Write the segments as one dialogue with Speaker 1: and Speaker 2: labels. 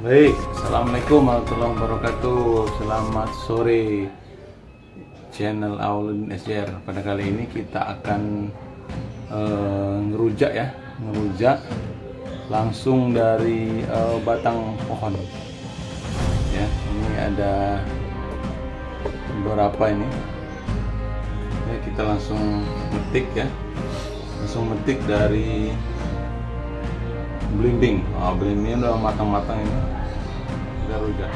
Speaker 1: Baik, Assalamualaikum warahmatullahi wabarakatuh. Selamat sore Channel Aulun SJR Pada kali ini kita akan eh, ngerujak ya Ngerujak langsung dari eh, batang pohon. Ya, ini ada beberapa ini. Ya, Kita langsung metik ya. Langsung metik dari belimbing. Oh, belimbing udah matang-matang ini. Kita rujak.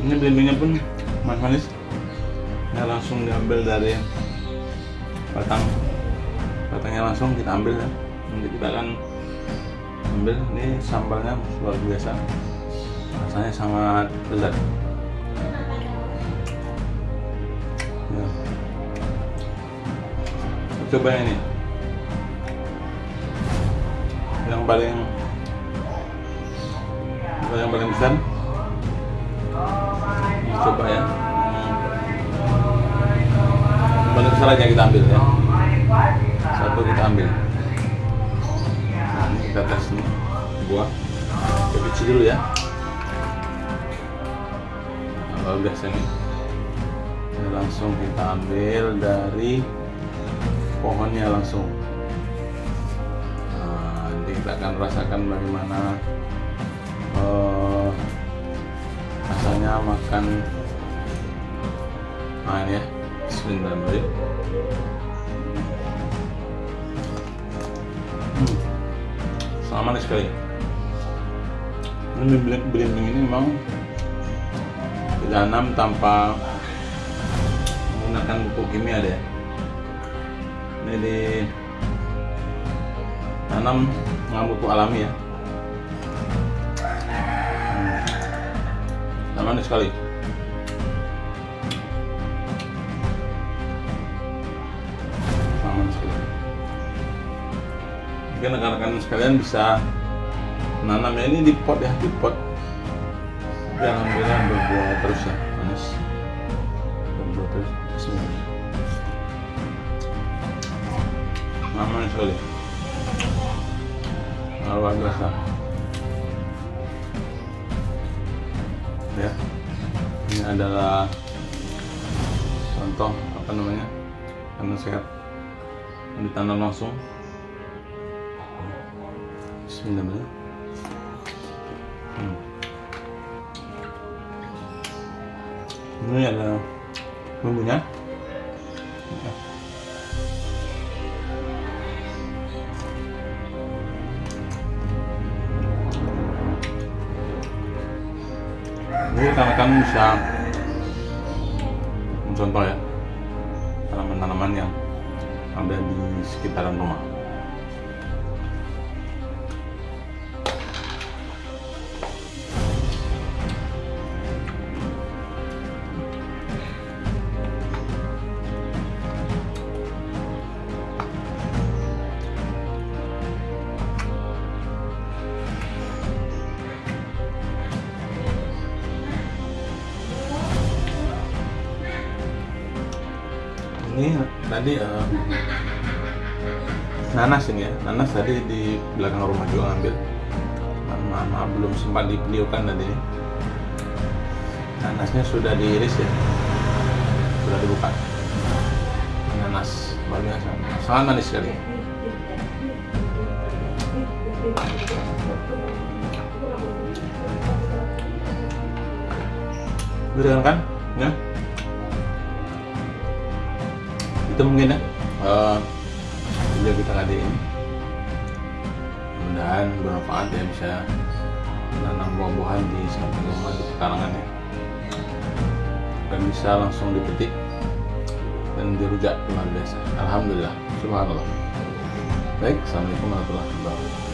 Speaker 1: Ini belimbingnya pun manis-manis. Nah langsung diambil dari batang. Batangnya langsung kita ambil ya. Nanti kita akan ambil ini sambalnya luar biasa. Rasanya sangat lezat ya. coba ini. Yang paling yang paling besar Ini coba ya. Yang paling besar aja kita ambil ya. Satu kita ambil kita tes nih buah kita kecil dulu ya. Nah, biasa nih ini langsung kita ambil dari pohonnya langsung. Nah, nanti kita akan rasakan bagaimana uh, rasanya makan. Nah ini ya. Bismillahirrahmanirrahim. Hmm manis sekali. Ini belimbing ini memang ditanam tanpa menggunakan pupuk kimia deh. Ini di tanam dengan pupuk alami ya. Hmm. manis sekali mungkin rekan-rekan sekalian bisa menanamnya ini di pot ya di pot. Dan alhamdulillah berbuah terus ya manis berbuah terus Bismillah. Aman sekali luar biasa ya ini adalah contoh apa namanya karena sehat. Yang ditanam langsung Bismillahirrahmanirrahim. Hmm. Ini ada bumbunya. Ya. Ini ya tanaman-tanaman yang ada di sekitaran rumah. Ini tadi uh, nanas ini ya. Nanas tadi di belakang rumah juga ngambil. Maaf belum sempat dibeliukan tadi. Nanasnya sudah diiris ya. Sudah dibuka. Nanas luar biasa sangat manis sekali. Udah kan? Ya itu mungkin ya? Uh, kita kali ini mudah-mudahan bermanfaat ya bisa menanam buah-buahan di samping rumah di pekarangan ya. Dan bisa langsung dipetik dan dirujak luar biasa. Alhamdulillah. Subhanallah. Baik Assalamualaikum warahmatullahi wabarakatuh